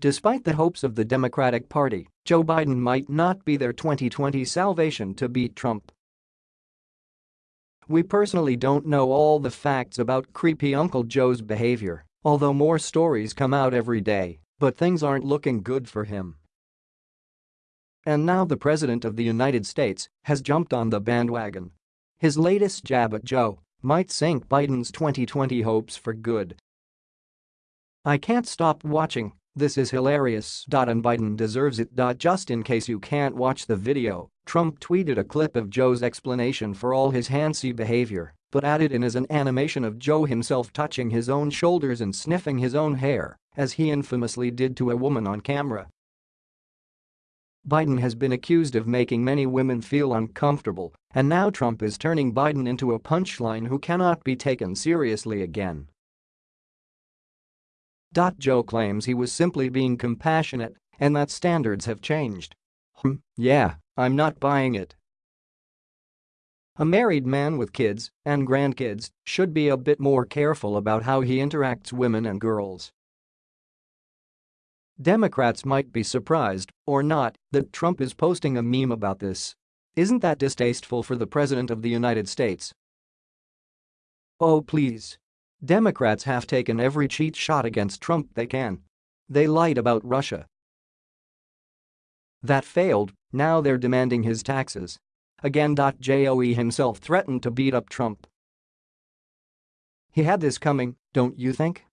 Despite the hopes of the Democratic Party, Joe Biden might not be their 2020 salvation to beat Trump. We personally don't know all the facts about creepy Uncle Joe's behavior, although more stories come out every day, but things aren't looking good for him. And now the President of the United States has jumped on the bandwagon. His latest jab at Joe might sink Biden's 2020 hopes for good. I can't stop watching, this is hilarious. And Biden deserves it. Just in case you can't watch the video, Trump tweeted a clip of Joe's explanation for all his handsy behavior, but added in as an animation of Joe himself touching his own shoulders and sniffing his own hair, as he infamously did to a woman on camera. Biden has been accused of making many women feel uncomfortable, and now Trump is turning Biden into a punchline who cannot be taken seriously again. Joe claims he was simply being compassionate and that standards have changed. Hmm, yeah, I'm not buying it. A married man with kids and grandkids should be a bit more careful about how he interacts with women and girls. Democrats might be surprised, or not, that Trump is posting a meme about this. Isn't that distasteful for the President of the United States? Oh please. Democrats have taken every cheat shot against Trump they can. They lied about Russia. That failed, now they're demanding his taxes. Again. Joe himself threatened to beat up Trump. He had this coming, don't you think?